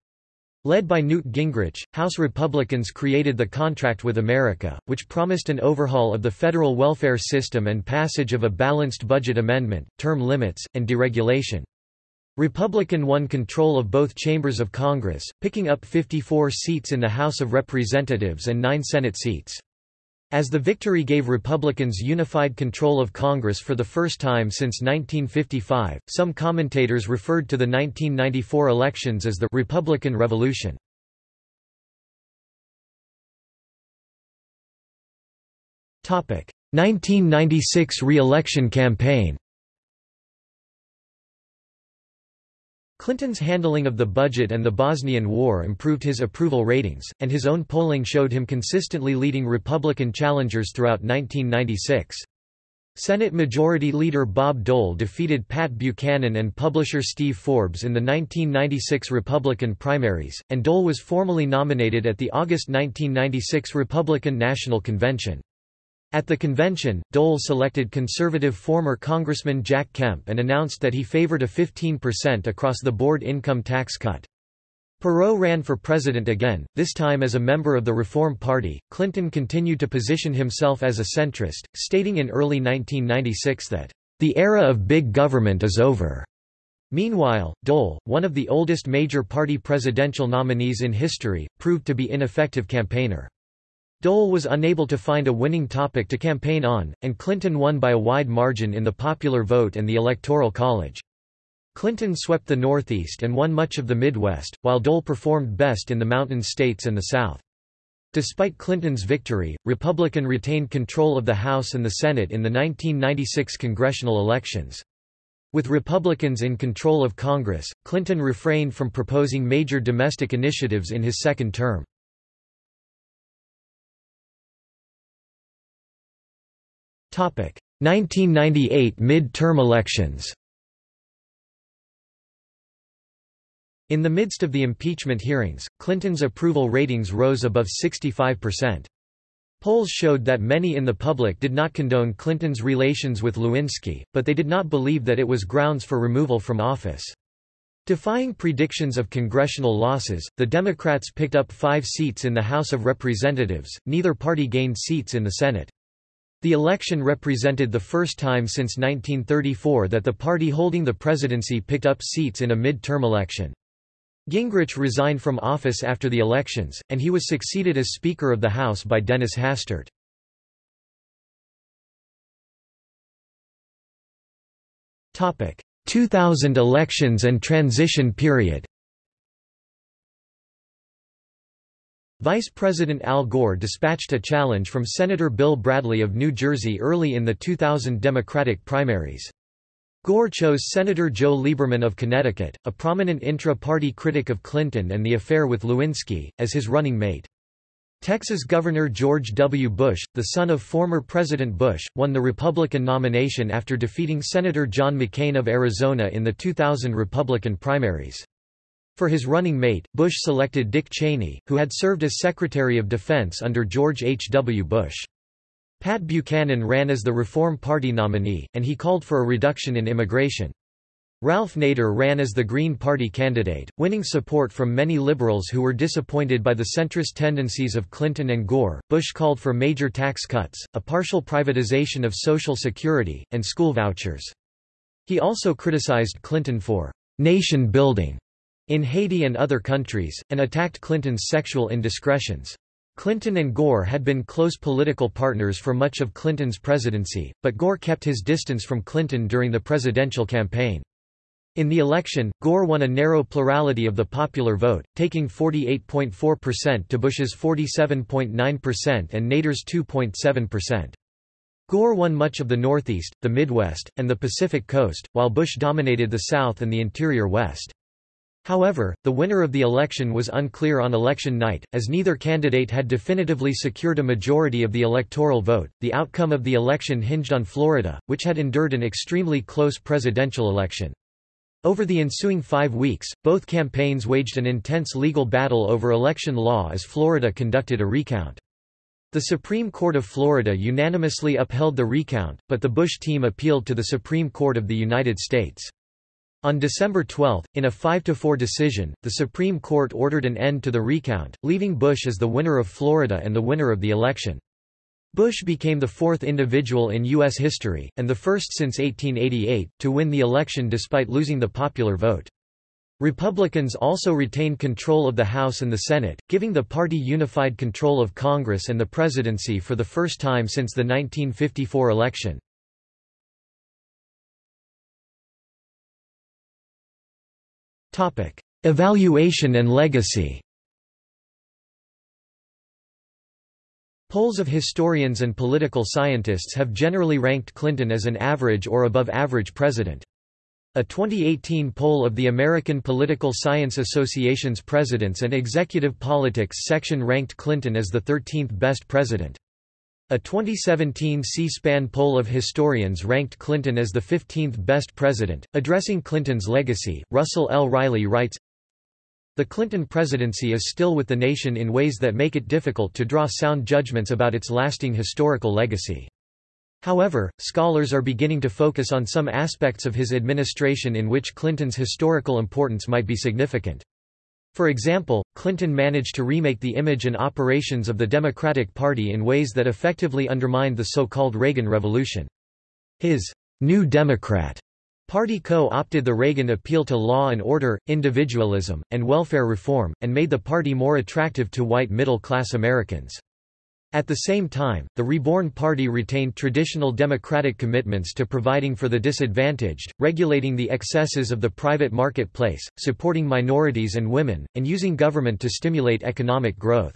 Led by Newt Gingrich, House Republicans created the Contract with America, which promised an overhaul of the federal welfare system and passage of a balanced budget amendment, term limits, and deregulation. Republican won control of both chambers of Congress, picking up 54 seats in the House of Representatives and nine Senate seats. As the victory gave Republicans unified control of Congress for the first time since 1955, some commentators referred to the 1994 elections as the Republican Revolution. Topic: 1996 re-election campaign. Clinton's handling of the budget and the Bosnian War improved his approval ratings, and his own polling showed him consistently leading Republican challengers throughout 1996. Senate Majority Leader Bob Dole defeated Pat Buchanan and publisher Steve Forbes in the 1996 Republican primaries, and Dole was formally nominated at the August 1996 Republican National Convention. At the convention, Dole selected conservative former Congressman Jack Kemp and announced that he favored a 15% across-the-board income tax cut. Perot ran for president again, this time as a member of the Reform Party. Clinton continued to position himself as a centrist, stating in early 1996 that, the era of big government is over. Meanwhile, Dole, one of the oldest major party presidential nominees in history, proved to be an ineffective campaigner. Dole was unable to find a winning topic to campaign on, and Clinton won by a wide margin in the popular vote and the Electoral College. Clinton swept the Northeast and won much of the Midwest, while Dole performed best in the mountain states and the South. Despite Clinton's victory, Republican retained control of the House and the Senate in the 1996 congressional elections. With Republicans in control of Congress, Clinton refrained from proposing major domestic initiatives in his second term. 1998 mid-term elections In the midst of the impeachment hearings, Clinton's approval ratings rose above 65%. Polls showed that many in the public did not condone Clinton's relations with Lewinsky, but they did not believe that it was grounds for removal from office. Defying predictions of congressional losses, the Democrats picked up five seats in the House of Representatives, neither party gained seats in the Senate. The election represented the first time since 1934 that the party holding the presidency picked up seats in a mid-term election. Gingrich resigned from office after the elections, and he was succeeded as Speaker of the House by Dennis Hastert. Topic: 2000 elections and transition period Vice President Al Gore dispatched a challenge from Senator Bill Bradley of New Jersey early in the 2000 Democratic primaries. Gore chose Senator Joe Lieberman of Connecticut, a prominent intra-party critic of Clinton and the affair with Lewinsky, as his running mate. Texas Governor George W. Bush, the son of former President Bush, won the Republican nomination after defeating Senator John McCain of Arizona in the 2000 Republican primaries. For his running mate, Bush selected Dick Cheney, who had served as Secretary of Defense under George H. W. Bush. Pat Buchanan ran as the Reform Party nominee, and he called for a reduction in immigration. Ralph Nader ran as the Green Party candidate, winning support from many liberals who were disappointed by the centrist tendencies of Clinton and Gore. Bush called for major tax cuts, a partial privatization of Social Security, and school vouchers. He also criticized Clinton for nation building in Haiti and other countries, and attacked Clinton's sexual indiscretions. Clinton and Gore had been close political partners for much of Clinton's presidency, but Gore kept his distance from Clinton during the presidential campaign. In the election, Gore won a narrow plurality of the popular vote, taking 48.4% to Bush's 47.9% and Nader's 2.7%. Gore won much of the Northeast, the Midwest, and the Pacific Coast, while Bush dominated the South and the interior West. However, the winner of the election was unclear on election night, as neither candidate had definitively secured a majority of the electoral vote. The outcome of the election hinged on Florida, which had endured an extremely close presidential election. Over the ensuing five weeks, both campaigns waged an intense legal battle over election law as Florida conducted a recount. The Supreme Court of Florida unanimously upheld the recount, but the Bush team appealed to the Supreme Court of the United States. On December 12, in a 5–4 decision, the Supreme Court ordered an end to the recount, leaving Bush as the winner of Florida and the winner of the election. Bush became the fourth individual in U.S. history, and the first since 1888, to win the election despite losing the popular vote. Republicans also retained control of the House and the Senate, giving the party unified control of Congress and the presidency for the first time since the 1954 election. Evaluation and legacy Polls of historians and political scientists have generally ranked Clinton as an average or above average president. A 2018 poll of the American Political Science Association's Presidents and Executive Politics section ranked Clinton as the 13th best president. A 2017 C-SPAN poll of historians ranked Clinton as the 15th best president. Addressing Clinton's legacy, Russell L. Riley writes, the Clinton presidency is still with the nation in ways that make it difficult to draw sound judgments about its lasting historical legacy. However, scholars are beginning to focus on some aspects of his administration in which Clinton's historical importance might be significant. For example, Clinton managed to remake the image and operations of the Democratic Party in ways that effectively undermined the so-called Reagan Revolution. His New Democrat Party co-opted the Reagan appeal to law and order, individualism, and welfare reform, and made the party more attractive to white middle-class Americans. At the same time, the Reborn Party retained traditional democratic commitments to providing for the disadvantaged, regulating the excesses of the private marketplace, supporting minorities and women, and using government to stimulate economic growth.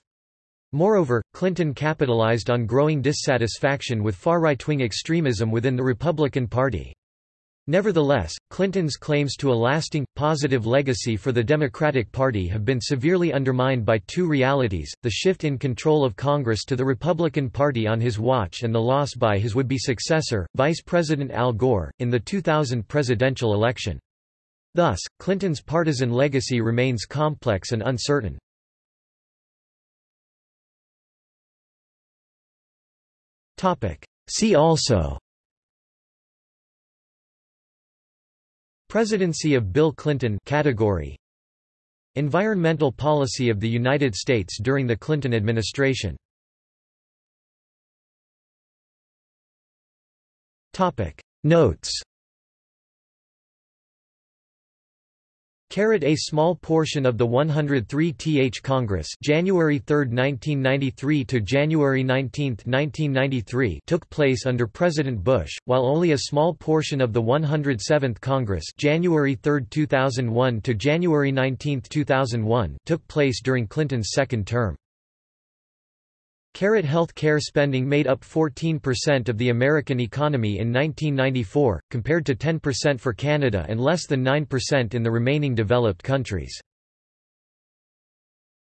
Moreover, Clinton capitalized on growing dissatisfaction with far right-wing extremism within the Republican Party. Nevertheless, Clinton's claims to a lasting, positive legacy for the Democratic Party have been severely undermined by two realities, the shift in control of Congress to the Republican Party on his watch and the loss by his would-be successor, Vice President Al Gore, in the 2000 presidential election. Thus, Clinton's partisan legacy remains complex and uncertain. See also Presidency of Bill Clinton category Environmental policy of the United States during the Clinton administration. Notes A small portion of the 103th Congress January 3, 1993 to January 19, 1993 took place under President Bush, while only a small portion of the 107th Congress January 3, 2001 to January 19, 2001 took place during Clinton's second term. Health care spending made up 14% of the American economy in 1994, compared to 10% for Canada and less than 9% in the remaining developed countries.